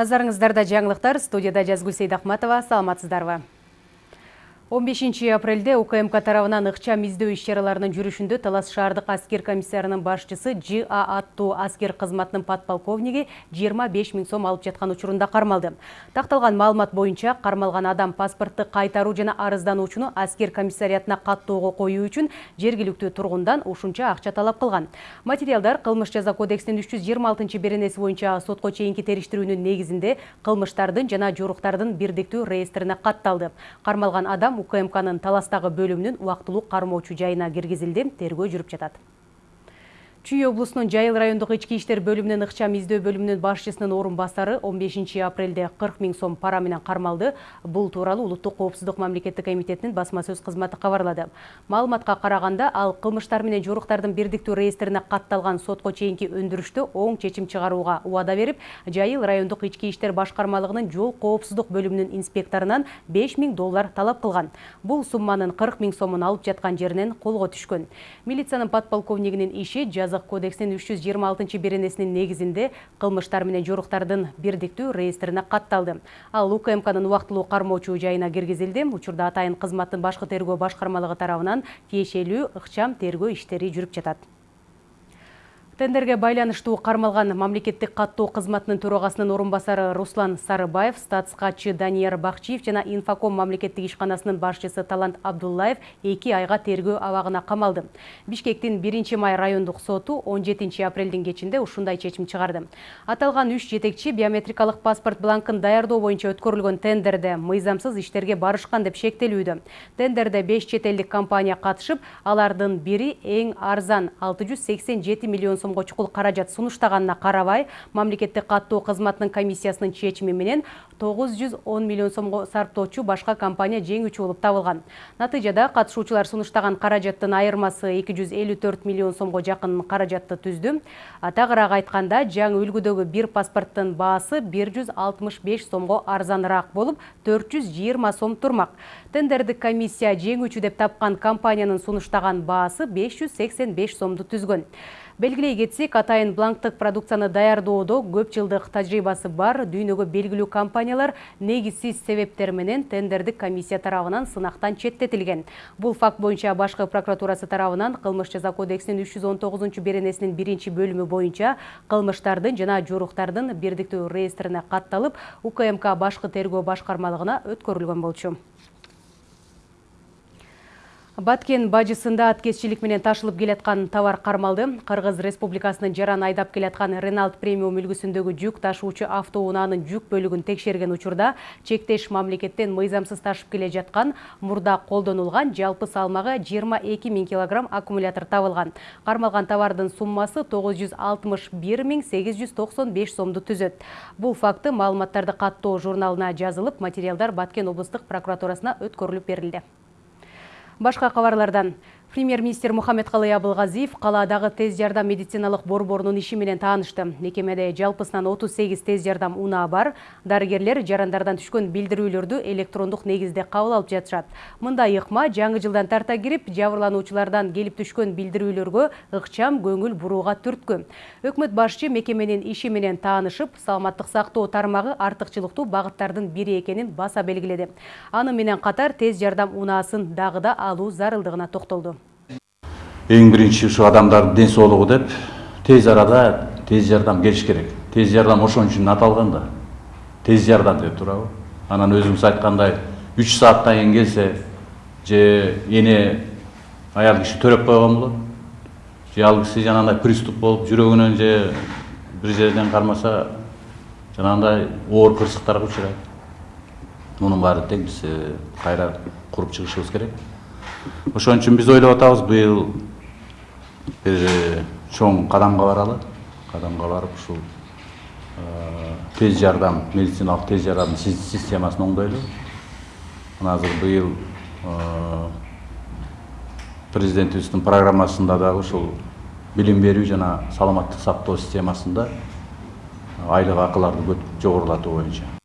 Назарыңыздарда жаңылықтар, студияда Жазгүл Сейдахматова, саламатсыздарбы. 15 апрелде УКМК тарабынан ыкчам издөө иш чараларынын жүрүшүндө Талас шаардык аскер комиссарынын башчысы ЖА аттуу аскер кызматынын подполковниги 25 миң сом алып жаткан учурунда кармалды. Такталган маалымат боюнча кармалган адам паспортты кайтаруу жана арыздануучуну аскер комиссариятына каттоого коюу үчүн жергиликтүү тургундан ушунча акча талап кылган. Материалдар кылмыш жаза кодексинин 326 беренеси боюнча сотко чейинки териштирүүнүн негизинде кылмыштардын жана жоруктардын бирдиктүү реестрине катталды. Кармалган адам укмкнын таластагы бөлүмүнүн убактылуу кармоочу жайына киргизилди тергөө жүрүп жатат чүй облусунун жайыл райондук ички иштер бөлүмүнүн ыкчам издөө бөлүмүнүн башчысынын орун басары 15 апрелде 40 миң сом пара менен кармалды. Бул тууралуу улуттук коопсуздук мамлекеттик комитетинин басма сөз кызматы кабарлады. Маалыматка караганда ал кылмыштар менен жоруктардын бирдиктүү реестрине катталган сотко чейинки өндүрүштө оң чечим чыгарууга убада берип жайыл райондук ички иштер башкармалыгынын жол коопсуздук бөлүмүнүн инспекторунан 5 миң доллар талап кылган. Бул сумманын 40 миң сомун алып жаткан жеринен колго түшкөн. Милициянын подполковнигинин иши жазык кодексинин үч жүз жыйырма алтынчы беренесинин негизинде кылмыштар менен жоруктардын бирдиктүү реестрине катталды. Ал укмкнын убактылуу кармоочу жайына киргизилди. Учурда атайын кызматтын башкы тергөө башкармалыгы тарабынан тиешелүү ыкчам тергөө иштери жүрүп жатат тендерге байланыштуу кармалган мамлекеттик каттоо кызматынын төрагасынын орун басары руслан сарыбаев статс катчы данияр бакчиев жана инфоком мамлекеттик ишканасынын башчысы талант абдуллаев эки айга тергөө абагына камалды. Бишкектин биринчи май райондук соту он жетинчи апрелдин кечинде ушундай чечим чыгарды. Аталган үч жетекчи биометрикалык паспорт бланкын даярдоо боюнча өткөрүлгөн тендерде мыйзамсыз иштерге барышкан деп шектелүүдө. Тендерде беш чет элдик компания катышып алардын бири эң арзан алты жүз сексен жети миллион сом сомго чукул каражат сунуштаганына карабай мамлекеттик каттоо кызматынын комиссиясынын чечими менен тогуз жүз он миллион сомго сарптоочу башка компания жеңүүчү болуп табылган. Натыйжада катышуучулар сунуштаган каражаттын айырмасы эки жүз элүү төрт миллион сомго жакын каражатты түздү. Тагыраак айтканда жаңы үлгүдөгү бир паспорттун баасы бир жүз алтымыш беш сомго арзаныраак болуп төрт жүз жыйырма сом турмак. Тендердик комиссия жеңүүчү деп тапкан компаниянын сунуштаган баасы беш жүз сексен беш сомду түзгөн белгилей кетсек атайын бланктык продукцияны даярдоодо көп жылдык тажрыйбасы бар дүйнөгө белгилүү компаниялар негизсиз себептер менен тендердик комиссия тарабынан сынактан четтетилген. Бул факт боюнча башкы прокуратурасы тарабынан кылмыш жаза кодексинин үч жүз он тогузунчу беренесинин биринчи бөлүмү боюнча кылмыштардын жана жоруктардын бирдиктүү реестрине катталып укмк башкы тергөө башкармалыгына өткөрүлгөн болчу баткен бажысында аткезчилик менен ташылып келаткан товар кармалды. Кыргыз республикасынын жаран айдап келаткан реналт премиум үлгүсүндөгү жүк ташуучу автоунаанын жүк бөлүгүн текшерген учурда чектеш мамлекеттен мыйзамсыз ташып келе жаткан мурда колдонулган жалпы салмагы жыйырма эки миң килограмм аккумулятор табылган. Кармалган товардын суммасы тогуз жүз алтымыш бир миң сегиз жүз токсон беш сомду түзөт. Бул факты маалыматтарды каттоо журналына жазылып материалдар баткен облустук прокуратурасына өткөрүлүп берилди. Башка кабарлардан Премьер-министр Мухаммедкалый Абылгазиев калаадагы тез жардам медициналык борборунун иши менен таанышты. Мекемеде жалпысынан 38 тез жардам унаа бар. Дарыгерлер жарандардан түшкөн билдирүүлөрдү электрондук негизде кабыл алып жатышат. Мындай ыкма жаңы жылдан тарта кирип, жабырлануучулардан келип түшкөн билдирүүлөргө ыкчам көңүл бурууга түрткү. Өкмөт башчы мекеменин иши менен таанышып, саламаттык сактоо тармагы артыкчылыктуу багыттардын бири экенин баса белгиледи. Аны менен катар тез жардам унаасын дагы да алуу зарылдыгына токтолду эң биринчи ушу адамдардын ден соолугу деп тез арада тез жардам келиш керек. Тез жардам ошон үчүн аталган да тез жардам деп туурабы анан өзүңүз айткандай үч сааттан кийин келсе же эне аял киши төрөп койгон болот же ал киши жанагындай приступ болуп жүрөгүнөн же бир жерден кармаса жанагындай оор кырсыктарга учурайт мунун баары тең биз кайра куруп чыгышыбыз керек. Ошон үчүн биз ойлоп атабыз быйыл бир чоң кадамга баралы кадамга барып ушул тез жардам медициналык тез жардам системасын оңдойлу мына азыр быйыл президентибиздин программасында дагы ушул билим берүү жана саламаттык сактоо системасында айлык акыларды жогорулатуу боюнча.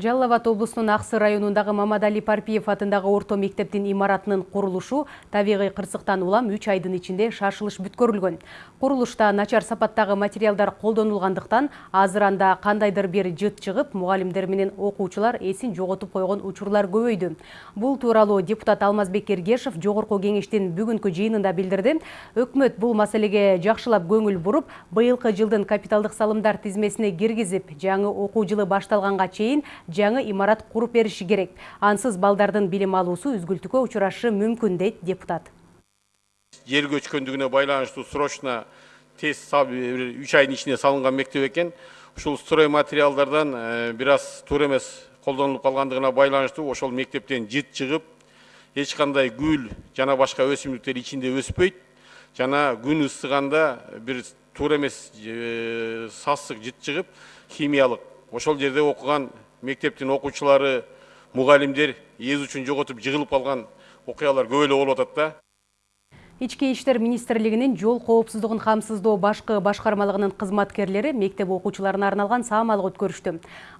Жалал Абад облусунун Аксы районундагы Мамадали Парпиев атындагы орто мектептин имаратынын курулушу табигый кырсыктан улам 3 айдын ичинде шашылыш бүткөрүлгөн. Курулушта начар сапаттагы материалдар колдонулгандыктан азыр анда кандайдыр бир жыт чыгып, мугалимдер менен окуучулар эсин жоготуп койгон учурлар көбөйдү. Бул тууралуу депутат Алмазбек Эргешев жогорку кеңештин бүгүнкү жыйынында билдирди. Өкмөт бул маселеге жакшылап көңүл буруп, быйылкы жылдын капиталдык салымдар тизмесине киргизип, жаңы окуу жылы башталганга чейин жаңы имарат куруп бериши керек. Ансыз балдардын билим алуусу үзгүлтүккө учурашы мүмкүн дейт депутат. Жер көчкөндүгүнө байланыштуу срочно тез үч айдын ичинде салынган мектеп экен ушул строй материалдардан бир аз туура эмес колдонулуп калгандыгына байланыштуу ошол мектептен жыт чыгып эч кандай гүл жана башка өсүмдүктер ичинде өспөйт жана күн ысыганда бир туура эмес сасык жыт чыгып химиялык. Ошол жерде окуган мектептин окуучулары мугалимдер эз учун жоготуп жыгылып калган окуялар көп эле болуп атат да. Ички иштер министрлигинин жол коопсуздугун камсыздоо башкы башкармалыгынын кызматкерлери мектеп окуучуларына арналган саамалык өткөрүштү.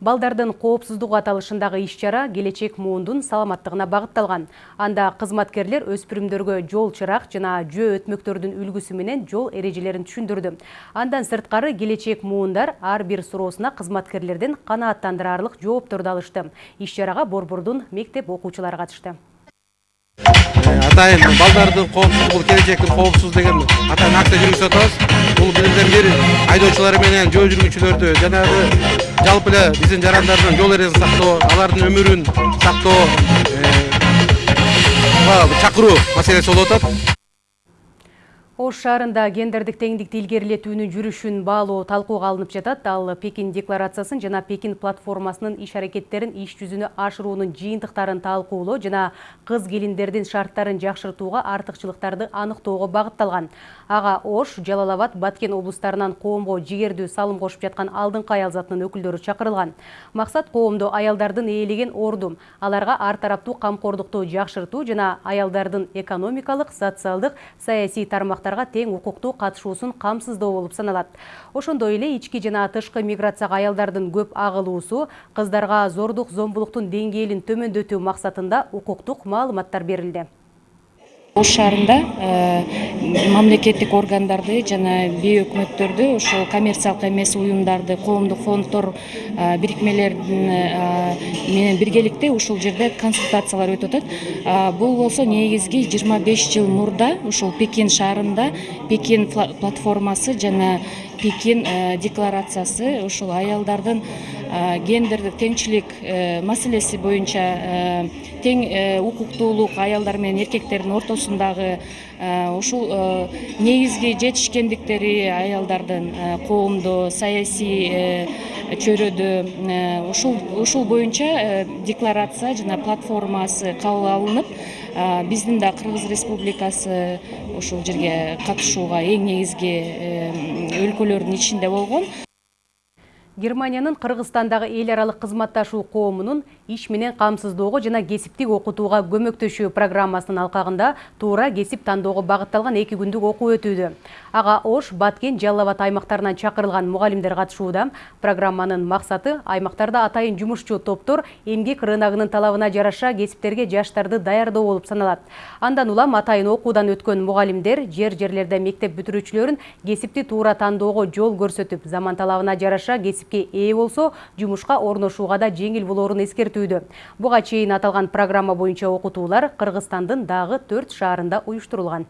Балдардын коопсуздугу аталышындагы иш-чара келечек муундун саламаттыгына багытталган. Анда кызматкерлер өспүрүмдөргө жол чырак жана жөө өтмөктөрдүн үлгүсү менен жол эрежелерин түшүндүрдү. Андан сырткары келечек муундар ар бир суроосуна кызматкерлерден канааттандырарлык жоопторду алышты. Иш-чарага Борбордун мектеп окуучулары катышты. Атайын балдардын коопсуздугу бул келечектин коопсуз деген атайын акция жүргүзүп атабыз бул бирден бир айдоочулар менен жол жүргүнчүлөрдү жанагы жалпы эле биздин жарандардын жол эрежесин сактоо алардын өмүрүн сактоо чакыруу маселеси болуп атат Ош шаарында гендердик теңдикти илгерилетүүнүн жүрүшүн баалоо талкууга алынып жатат. Ал Пекин декларациясын жана Пекин платформасынын иш аракеттерин иш жүзүнө ашыруунун жыйынтыктарын талкуулоо жана кыз келиндердин шарттарын жакшыртууга артыкчылыктарды аныктоого багытталган. Ага Ош, Жалал Абад, Баткен облустарынан коомго жигердүү салым кошуп жаткан алдыңкы аял затынын өкүлдөрү чакырылган. Максат коомдо аялдардын ээлеген орду, аларга ар тараптуу камкордукту жакшыртуу жана аялдардын экономикалык, социалдык, саясий тармактар тең укуктуу катышуусун камсыздоо болуп саналат. Ошондой эле ички жана тышкы миграцияга аялдардын көп агылуусу кыздарга зордук зомбулуктун деңгээлин төмөндөтүү максатында укуктук маалыматтар берилди. Ош шаарында э, мамлекеттик органдарды жана бейөкмөттөрдү ошол коммерциялык эмес уюмдарды коомдук фонддор э, бирикмелер э, менен биргеликте ушул жерде консультациялар өтүп атат. Бул болсо негизги жыйырма беш жыл мурда ушул пекин шаарында пекин платформасы жана пекин декларациясы ушул аялдардын гендердик теңчилик маселеси боюнча тең укуктуулук аялдар менен эркектердин ортосундагы ушул негизги жетишкендиктери аялдардын коомдо саясий чөйрөдө ушул ушул боюнча декларация жана платформасы кабыл алынып биздин да кыргыз республикасы ушул жерге катышууга эң негизги өлкөлөрдүн ичинде болгон Германиянын Кыргызстандагы эл аралык кызматташуу коомунун иш менен камсыздоого жана кесиптик окутууга көмөктөшүү программасынын алкагында туура кесип тандоого багытталган эки күндүк окуу өтүүдө. Ага Ош, Баткен, Жалал Абад аймактарынан чакырылган мугалимдер катышууда. Программанын максаты аймактарда атайын жумушчу топтор эмгек рыногунун талабына жараша кесиптерге жаштарды даярдоо болуп саналат. Андан улам атайын окуудан өткөн мугалимдер жер-жерлерде мектеп бүтүрүүчүлөрүн кесипти туура тандоого жол көрсөтүп, заман талабына жараша кесип ээ болсо жумушка орношууга да жеңил болоорун эскертүүдө буга чейин аталган программа боюнча окутуулар кыргызстандын дагы төрт шаарында уюштурулган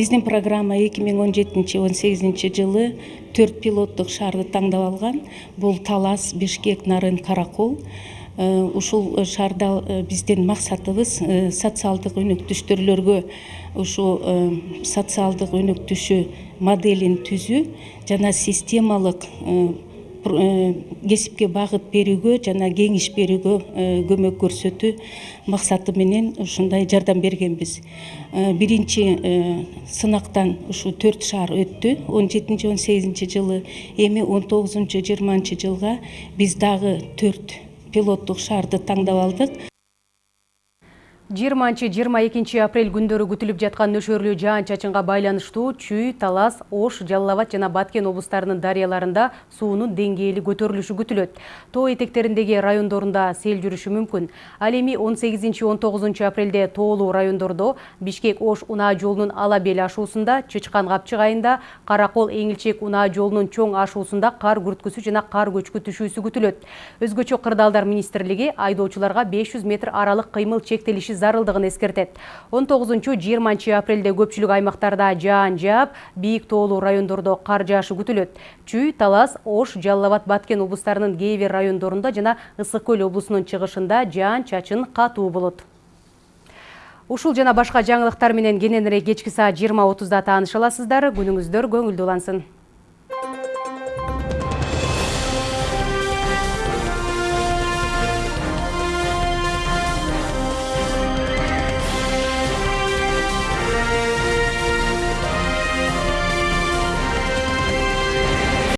биздин программа эки миң он жетинчи он сегизинчи жылы төрт пилоттук шаарды тандап алган бул талас бишкек нарын каракол. Э, ушул шаарда э, биздин максатыбыз э, социалдык өнөктүштөрлөргө ушул социалдык өнөктүшү моделин түзүү жана системалык Э, кесипке багыт берүүгө жана кеңеш берүүгө э, көмөк көрсөтүү максаты менен ушундай жардам бергенбиз. Э, биринчи сынактан ушул төрт шаар өттү. Он жетинчи он сегизинчи жылы эми он тогузунчу жыйырманчы жылга биз дагы төрт пилоттук шаарды тандап алдык 20-22 апрель күндөрү күтүлүп жаткан нөшөрлүү жаан чачынга байланыштуу Чүй, Талас, Ош, Жалал Абад жана Баткен облустарынын дарыяларында суунун деңгээли көтөрүлүшү күтүлөт. Тоо этектериндеги райондорунда сел жүрүшү мүмкүн. Ал эми 18-19 апрелде тоолуу райондордо Бишкек Ош унаа жолунун ала бел ашуусунда, Чычкан Капчык айында, Каракол Эңилчек унаа жолунун чоң ашуусунда кар күрткүсү жана кар көчкү түшүүсү күтүлөт. Өзгөчө кырдаалдар министрлиги айдоочуларга 500 метр аралык кыймыл чектелиши зарылдыгын эскертет. 19-20 апрелде көпчүлүк аймактарда жаан жаап бийик тоолуу райондордо кар жаашы күтүлөт. Чүй талас ош жалал абад баткен облустарынын кээ бир райондорунда жана ысык көл облусунун чыгышында жаан чачын катуу болот. Ушул жана башка жаңылыктар менен кененирээк кечки саат жыйырма отузда тааныша аласыздар күнүңүздөр көңүлдүү улансын